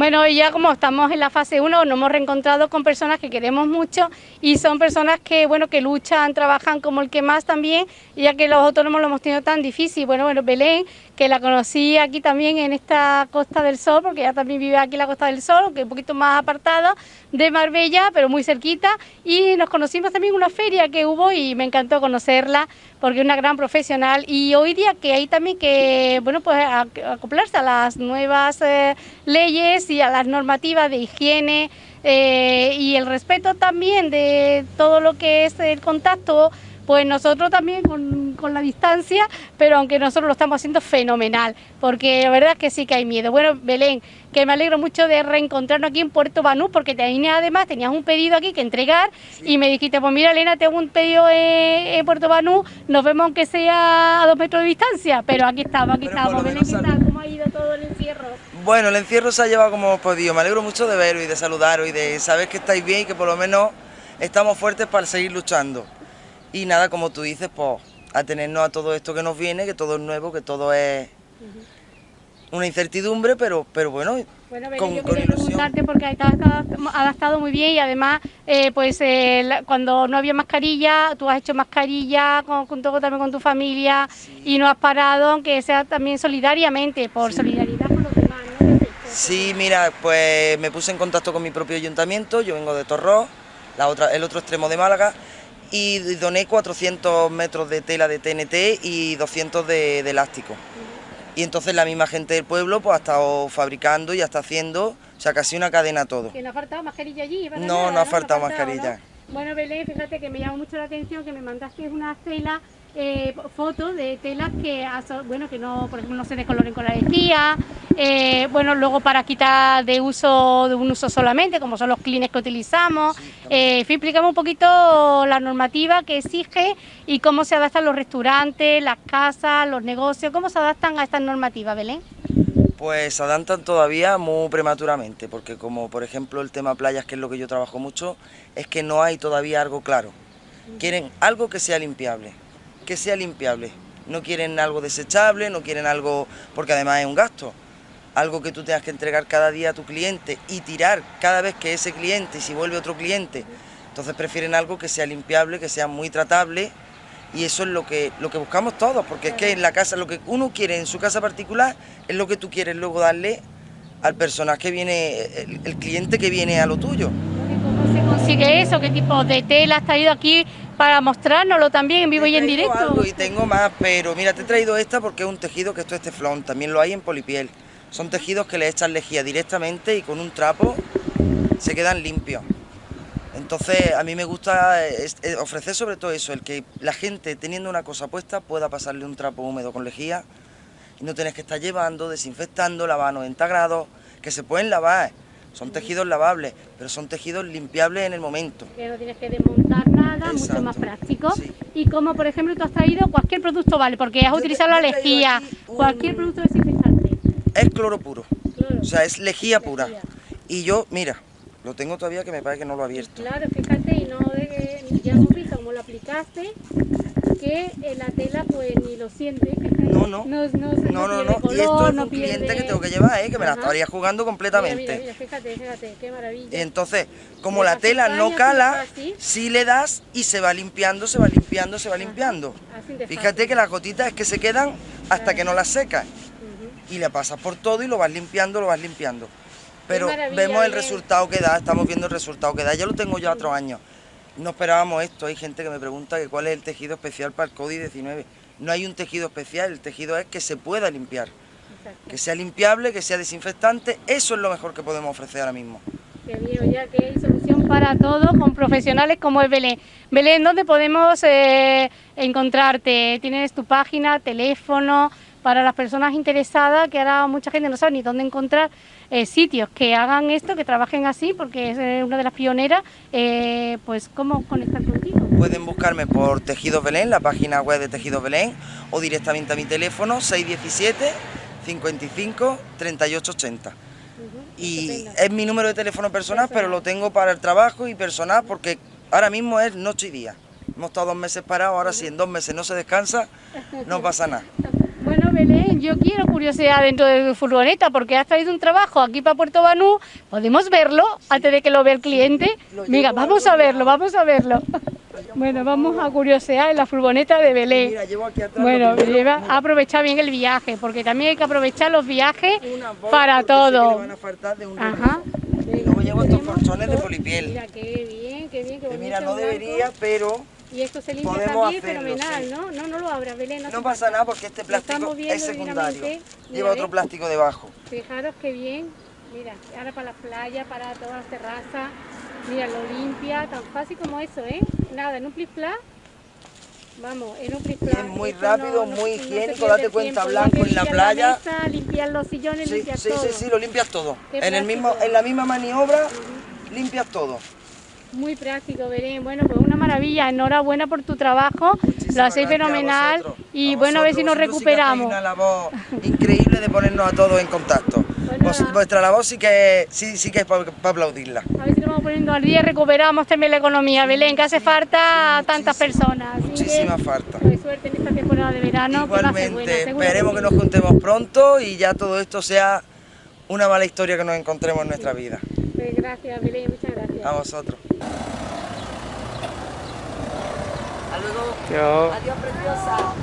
Bueno, ya como estamos en la fase 1, nos hemos reencontrado con personas que queremos mucho y son personas que, bueno, que luchan, trabajan como el que más también, ya que los autónomos lo hemos tenido tan difícil. Bueno, bueno, Belén, que la conocí aquí también en esta Costa del Sol, porque ella también vive aquí en la Costa del Sol, que es un poquito más apartada de Marbella, pero muy cerquita, y nos conocimos también en una feria que hubo y me encantó conocerla, porque es una gran profesional, y hoy día que hay también que, bueno, pues acoplarse a las nuevas eh, leyes y a las normativas de higiene eh, y el respeto también de todo lo que es el contacto, pues nosotros también con, con, la distancia, pero aunque nosotros lo estamos haciendo fenomenal, porque la verdad es que sí que hay miedo. Bueno, Belén, que me alegro mucho de reencontrarnos aquí en Puerto Banú, porque tenías además tenías un pedido aquí que entregar y me dijiste, pues mira Elena, tengo un pedido en, Puerto Banú, nos vemos aunque sea a dos metros de distancia, pero aquí estamos, aquí estamos. Belén, ¿qué tal? ¿Cómo ha ido todo el encierro? Bueno, el encierro se ha llevado como hemos podido, me alegro mucho de veros y de saludaros y de saber que estáis bien y que por lo menos estamos fuertes para seguir luchando. Y nada, como tú dices, pues atenernos a todo esto que nos viene, que todo es nuevo, que todo es una incertidumbre, pero, pero bueno, bueno, con, yo quería preguntarte porque has adaptado muy bien y además, eh, pues eh, cuando no había mascarilla, tú has hecho mascarilla junto también con tu familia y no has parado, aunque sea también solidariamente, por solidaridad con los demás, ¿no? Sí, mira, pues me puse en contacto con mi propio ayuntamiento, yo vengo de Torró, la otra, el otro extremo de Málaga, y doné 400 metros de tela de TNT y 200 de elástico y entonces la misma gente del pueblo pues ha estado fabricando y está haciendo, o sea, casi una cadena todo. ¿Que no ha faltado mascarilla allí? No, no ha faltado mascarilla. Bueno, Belén, fíjate que me llama mucho la atención que me mandaste una tela, eh, fotos de telas que, bueno, que no, por ejemplo, no se descoloren con la lejía, eh, bueno, luego para quitar de uso de un uso solamente, como son los clines que utilizamos. Eh, explicamos un poquito la normativa que exige y cómo se adaptan los restaurantes, las casas, los negocios, cómo se adaptan a estas normativas, Belén. Pues se adaptan todavía muy prematuramente, porque como por ejemplo el tema playas, que es lo que yo trabajo mucho, es que no hay todavía algo claro. Quieren algo que sea limpiable, que sea limpiable. No quieren algo desechable, no quieren algo, porque además es un gasto algo que tú tengas que entregar cada día a tu cliente y tirar cada vez que ese cliente, y si vuelve otro cliente, entonces prefieren algo que sea limpiable, que sea muy tratable y eso es lo que, lo que buscamos todos, porque es que en la casa, lo que uno quiere en su casa particular es lo que tú quieres luego darle al personaje que viene, el, cliente que viene a lo tuyo. ¿Cómo se consigue eso? ¿Qué tipo de tela has traído aquí para mostrárnoslo también en vivo y en directo? y tengo más, pero mira, te he traído esta porque es un tejido que esto es teflón, también lo hay en polipiel. Son tejidos que le echan lejía directamente y con un trapo se quedan limpios. Entonces a mí me gusta ofrecer sobre todo eso, el que la gente teniendo una cosa puesta pueda pasarle un trapo húmedo con lejía y no tienes que estar llevando, desinfectando, lavando 90 grados, que se pueden lavar, son tejidos lavables, pero son tejidos limpiables en el momento. Que no tienes que desmontar nada, mucho más práctico. Y como por ejemplo tú has traído cualquier producto, vale, porque has utilizado la lejía, cualquier producto desinfectante es cloro puro, o sea, es lejía pura. Y yo, mira, lo tengo todavía que me parece que no lo he abierto. Claro, fíjate, y no de, ya hemos visto cómo lo aplicaste, que la tela pues ni lo siente. No, no, no, no, no, no. y esto es un cliente que tengo que llevar, ¿eh? que me la estaría jugando completamente. Mira, fíjate, fíjate, qué maravilla. entonces, como la tela no cala, si le das y se va limpiando, se va limpiando, se va limpiando. Fíjate que las gotitas es que se quedan hasta que no las secas y le pasas por todo y lo vas limpiando, lo vas limpiando. Pero vemos el resultado que da, estamos viendo el resultado que da, ya lo tengo yo otros años. No esperábamos esto, hay gente que me pregunta que cuál es el tejido especial para el COVID-19. No hay un tejido especial, el tejido es que se pueda limpiar. Que sea limpiable, que sea desinfectante, eso es lo mejor que podemos ofrecer ahora mismo. Qué bien, ya que hay solución para todo con profesionales como es Belén. Belén, ¿dónde podemos eh, encontrarte? ¿Tienes tu página, teléfono? Para las personas interesadas, que ahora mucha gente no sabe ni dónde encontrar eh, sitios que hagan esto, que trabajen así, porque es eh, una de las pioneras, eh, pues cómo conectar contigo. Pueden buscarme por Tejidos Belén, la página web de Tejidos Belén, o directamente a mi teléfono 617 55 38 80. y es mi número de teléfono personal, pero lo tengo para el trabajo y personal porque ahora mismo es noche y día. Hemos estado dos meses parados, ahora si en dos meses no se descansa, no pasa nada. Yo quiero curiosidad dentro de tu furgoneta porque has traído un trabajo aquí para Puerto Banú. ¿Podemos verlo antes de que lo vea el cliente? Venga, vamos a verlo, vamos a verlo. Bueno, vamos a curiosear en la furgoneta de Belén. Mira, llevo aquí atrás Bueno, lleva, mira, aprovechar bien el viaje, porque también hay que aprovechar los viajes para todo. a Ajá. Y luego llevo estos colchones de polipiel. Mira, qué bien, qué bien, qué bonito. mira, no debería, pero Y esto se limpia podemos también hacerlo, fenomenal, sí. ¿no? No, no lo abras, Belén. no pasa nada porque este plástico es secundario. Lleva otro plástico debajo. Fijaros qué bien. Mira, ahora para la playa, para todas las terrazas. Mira, lo limpia, tan fácil como eso, ¿eh? Nada, en un plis plas. Vamos, en un plis plas. es muy rápido, no- muy higiénico, date cuenta, tiempo. blanco en la playa. mesa, limpiar los sillones, Sí, limpiar sí, todo. sí, sí, lo limpias todo. En, el mismo, en la misma maniobra limpias todo. Muy práctico, Belén. Bueno, pues una maravilla. Enhorabuena por tu trabajo. Muchísimas lo hacéis a fenomenal. Y A bueno, a ver si nos vosotros sí que recuperamos. una labor increíble de ponernos a todos en contacto. Bueno, Vos- vuestra labor sí que, sí, sí que es para aplaudirla. A ver si nos vamos poniendo al día y recuperamos también la economía, Belén, que hace falta a tantas muchísima, personas. Así que, Muchísima falta. pues, suerte en esta temporada de verano. que buena, Igualmente, seguro esperemos que nos juntemos pronto y ya todo esto sea una mala historia que nos encontremos en nuestra vida. Pues gracias, Belén, muchas gracias. A vosotros. Hasta luego. Adiós, preciosa.